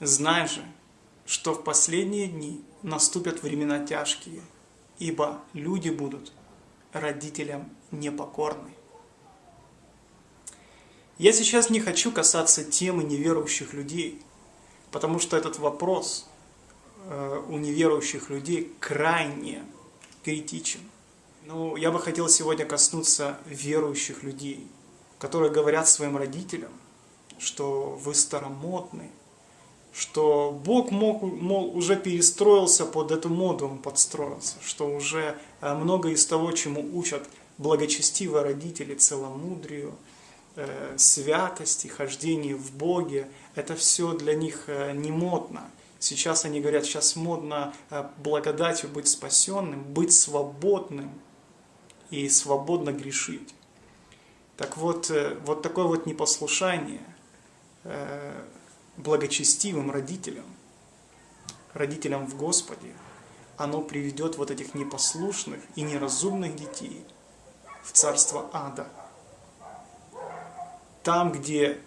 Знай же, что в последние дни наступят времена тяжкие, ибо люди будут родителям непокорны. Я сейчас не хочу касаться темы неверующих людей, потому что этот вопрос э, у неверующих людей крайне критичен. Но я бы хотел сегодня коснуться верующих людей, которые говорят своим родителям, что вы старомодны, что Бог мог, мол, уже перестроился под эту моду, он подстроился, что уже э, много из того, чему учат благочестивые родители, целомудрию, э, святости, хождению в Боге, это все для них э, не модно. Сейчас они говорят, сейчас модно благодатью быть спасенным, быть свободным и свободно грешить. Так вот, вот такое вот непослушание благочестивым родителям, родителям в Господе, оно приведет вот этих непослушных и неразумных детей в царство ада. Там, где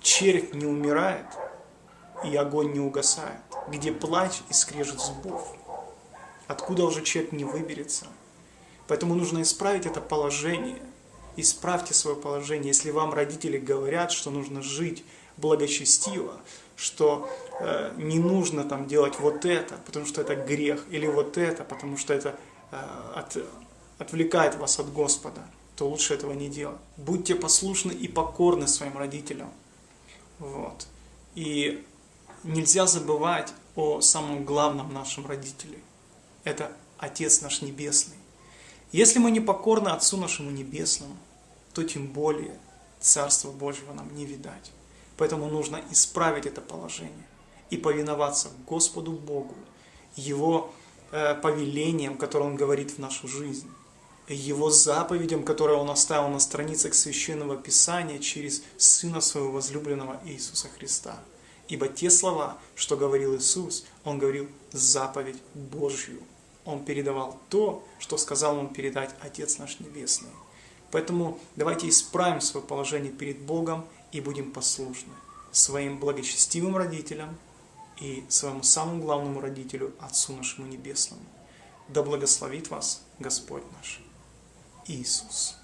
червь не умирает и огонь не угасает, где плач и скрежет зубов, откуда уже червь не выберется. Поэтому нужно исправить это положение. Исправьте свое положение. Если вам родители говорят, что нужно жить благочестиво, что э, не нужно там делать вот это, потому что это грех, или вот это, потому что это э, от, отвлекает вас от Господа, то лучше этого не делать. Будьте послушны и покорны своим родителям. Вот. И нельзя забывать о самом главном нашем родителе. Это Отец наш Небесный. Если мы не покорны Отцу нашему Небесному, то тем более Царства Божьего нам не видать. Поэтому нужно исправить это положение и повиноваться Господу Богу, Его э, повелениям, Он говорит в нашу жизнь, Его заповедям, которые Он оставил на страницах Священного Писания через Сына Своего возлюбленного Иисуса Христа. Ибо те слова, что говорил Иисус, Он говорил заповедь Божью. Он передавал то, что сказал Он передать Отец наш Небесный. Поэтому давайте исправим свое положение перед Богом и будем послушны своим благочестивым родителям и своему самому главному родителю, Отцу нашему Небесному. Да благословит вас Господь наш Иисус.